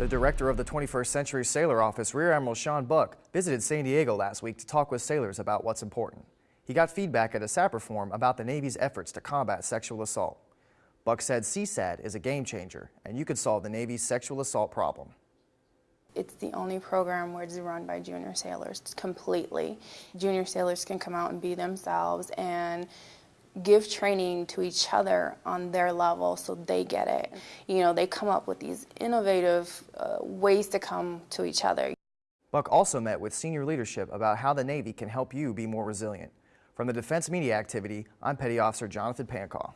The director of the 21st Century Sailor Office, Rear Admiral Sean Buck, visited San Diego last week to talk with sailors about what's important. He got feedback at a SAPR forum about the Navy's efforts to combat sexual assault. Buck said CSADD is a game changer, and you could solve the Navy's sexual assault problem. It's the only program where it's run by junior sailors completely. Junior sailors can come out and be themselves and give training to each other on their level so they get it. You know, they come up with these innovative uh, ways to come to each other. Buck also met with senior leadership about how the Navy can help you be more resilient. From the Defense Media Activity, I'm Petty Officer Jonathan Pancaw.